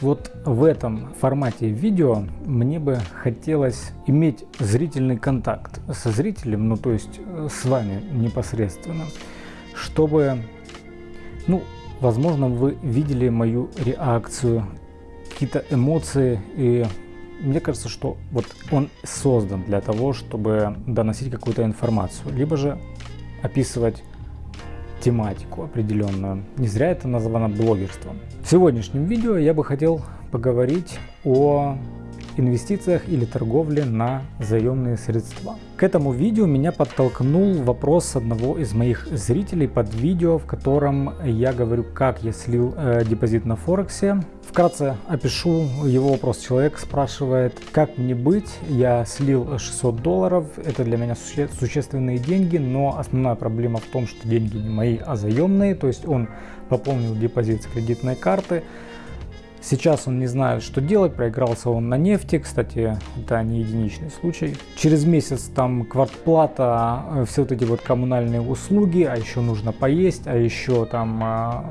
Вот в этом формате видео мне бы хотелось иметь зрительный контакт со зрителем, ну то есть э, с вами непосредственно, чтобы, ну, возможно, вы видели мою реакцию, какие-то эмоции. И мне кажется, что вот он создан для того, чтобы доносить какую-то информацию, либо же описывать тематику определенную. Не зря это названо блогерством. В сегодняшнем видео я бы хотел поговорить о инвестициях или торговле на заемные средства. К этому видео меня подтолкнул вопрос одного из моих зрителей под видео, в котором я говорю, как я слил э, депозит на Форексе. Вкратце опишу его вопрос. Человек спрашивает, как мне быть, я слил 600 долларов, это для меня суще существенные деньги, но основная проблема в том, что деньги не мои, а заемные, то есть он пополнил депозит с кредитной карты, Сейчас он не знает, что делать, проигрался он на нефти, кстати, это не единичный случай. Через месяц там квартплата, э, все вот эти вот коммунальные услуги, а еще нужно поесть, а еще там а,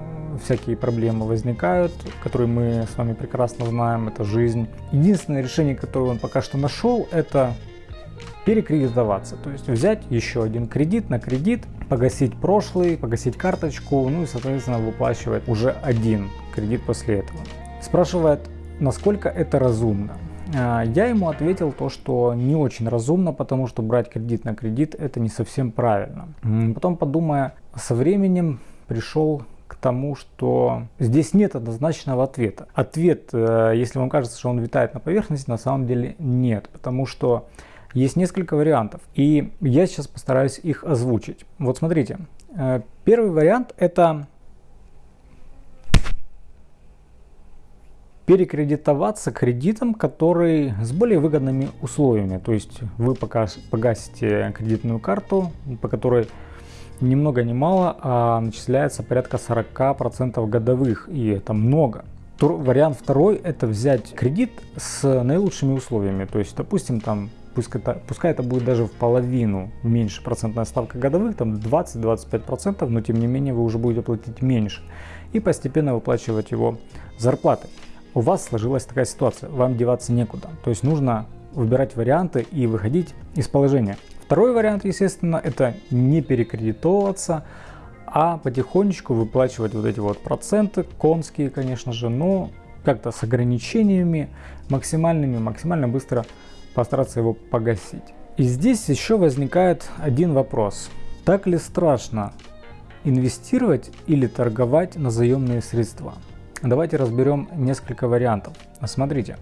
всякие проблемы возникают, которые мы с вами прекрасно знаем, это жизнь. Единственное решение, которое он пока что нашел, это перекредитоваться, то есть взять еще один кредит на кредит, погасить прошлый, погасить карточку, ну и соответственно выплачивать уже один кредит после этого. Спрашивает, насколько это разумно. А, я ему ответил то, что не очень разумно, потому что брать кредит на кредит это не совсем правильно. Потом подумая, со временем пришел к тому, что здесь нет однозначного ответа. Ответ, э, если вам кажется, что он витает на поверхности, на самом деле нет, потому что есть несколько вариантов, и я сейчас постараюсь их озвучить. Вот смотрите, э, первый вариант это перекредитоваться кредитом, который с более выгодными условиями. То есть вы пока погасите кредитную карту, по которой ни много ни мало а начисляется порядка 40% годовых, и это много. Вариант второй это взять кредит с наилучшими условиями. То есть, допустим, там пускай это, пускай это будет даже в половину меньше процентная ставка годовых, там 20-25%, но тем не менее вы уже будете платить меньше. И постепенно выплачивать его зарплаты у вас сложилась такая ситуация, вам деваться некуда. То есть нужно выбирать варианты и выходить из положения. Второй вариант, естественно, это не перекредитовываться, а потихонечку выплачивать вот эти вот проценты, конские, конечно же, но как-то с ограничениями максимальными, максимально быстро постараться его погасить. И здесь еще возникает один вопрос. Так ли страшно инвестировать или торговать на заемные средства? Давайте разберем несколько вариантов. Смотрите,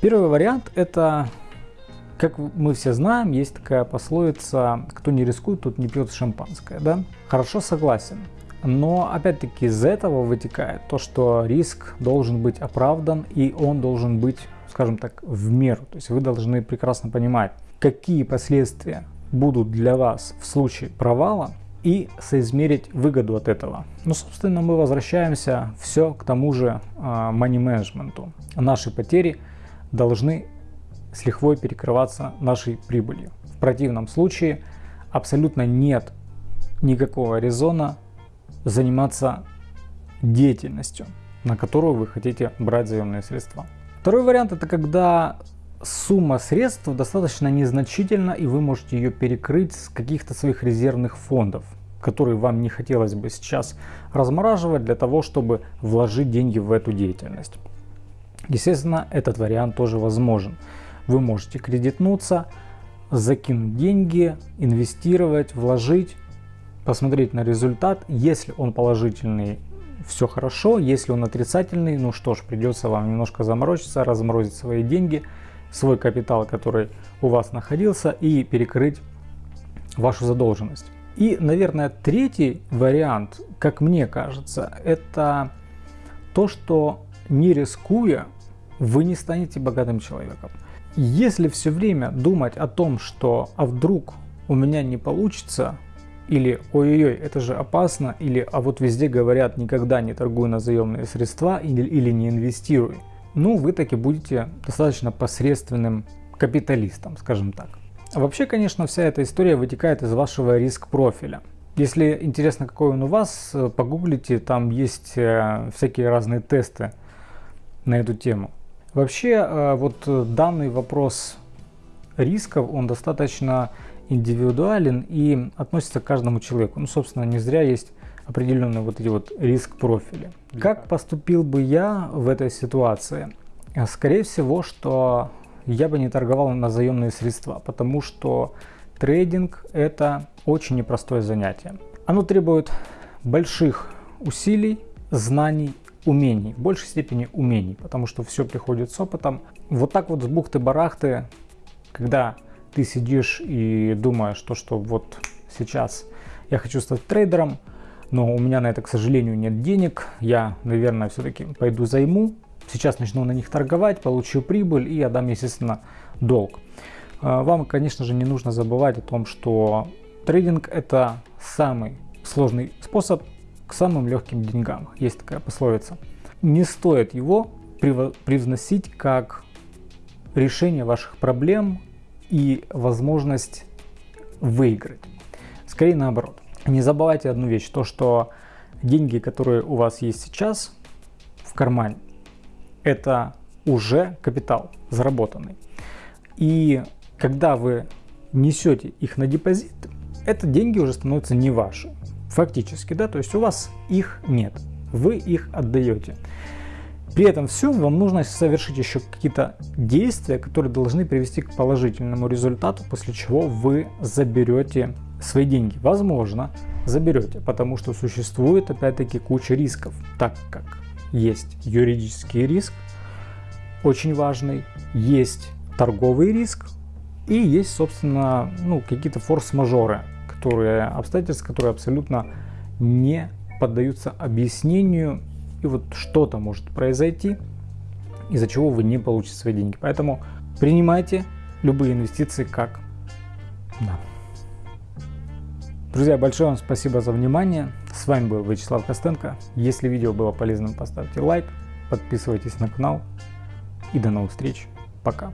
первый вариант это, как мы все знаем, есть такая пословица, кто не рискует, тот не пьет шампанское, да? Хорошо, согласен. Но опять-таки из этого вытекает то, что риск должен быть оправдан и он должен быть, скажем так, в меру. То есть вы должны прекрасно понимать, какие последствия будут для вас в случае провала и соизмерить выгоду от этого. Ну, собственно, мы возвращаемся все к тому же а, money management. Наши потери должны с лихвой перекрываться нашей прибылью. В противном случае абсолютно нет никакого резона заниматься деятельностью, на которую вы хотите брать заемные средства. Второй вариант это когда сумма средств достаточно незначительна и вы можете ее перекрыть с каких-то своих резервных фондов, которые вам не хотелось бы сейчас размораживать для того, чтобы вложить деньги в эту деятельность. Естественно, этот вариант тоже возможен. Вы можете кредитнуться, закинуть деньги, инвестировать, вложить, посмотреть на результат. Если он положительный, все хорошо. Если он отрицательный, ну что ж, придется вам немножко заморочиться, разморозить свои деньги – свой капитал, который у вас находился, и перекрыть вашу задолженность. И, наверное, третий вариант, как мне кажется, это то, что не рискуя, вы не станете богатым человеком. Если все время думать о том, что а вдруг у меня не получится, или ой-ой-ой, это же опасно, или а вот везде говорят никогда не торгуй на заемные средства или, или не инвестируй, ну вы таки будете достаточно посредственным капиталистом, скажем так. Вообще, конечно, вся эта история вытекает из вашего риск-профиля. Если интересно, какой он у вас, погуглите, там есть э, всякие разные тесты на эту тему. Вообще, э, вот данный вопрос рисков, он достаточно индивидуален и относится к каждому человеку. Ну, собственно, не зря есть определенные вот эти вот риск-профили. Как поступил бы я в этой ситуации? Скорее всего, что я бы не торговал на заемные средства, потому что трейдинг это очень непростое занятие. Оно требует больших усилий, знаний, умений, в большей степени умений, потому что все приходит с опытом. Вот так вот с бухты-барахты, когда ты сидишь и думаешь, то, что вот сейчас я хочу стать трейдером, но у меня на это, к сожалению, нет денег, я, наверное, все-таки пойду займу, сейчас начну на них торговать, получу прибыль и отдам, естественно, долг. А, вам, конечно же, не нужно забывать о том, что трейдинг это самый сложный способ к самым легким деньгам. Есть такая пословица. Не стоит его привносить как решение ваших проблем и возможность выиграть. Скорее наоборот. Не забывайте одну вещь, то что деньги, которые у вас есть сейчас в кармане, это уже капитал заработанный. И когда вы несете их на депозит, это деньги уже становятся не ваши. Фактически, да, то есть у вас их нет, вы их отдаете. При этом все вам нужно совершить еще какие-то действия, которые должны привести к положительному результату, после чего вы заберете свои деньги. Возможно, заберете, потому что существует опять-таки куча рисков, так как есть юридический риск, очень важный, есть торговый риск и есть, собственно, ну, какие-то форс-мажоры, которые обстоятельства, которые абсолютно не поддаются объяснению и вот что-то может произойти, из-за чего вы не получите свои деньги. Поэтому принимайте любые инвестиции как да. Друзья, большое вам спасибо за внимание. С вами был Вячеслав Костенко. Если видео было полезным, поставьте лайк, подписывайтесь на канал и до новых встреч. Пока.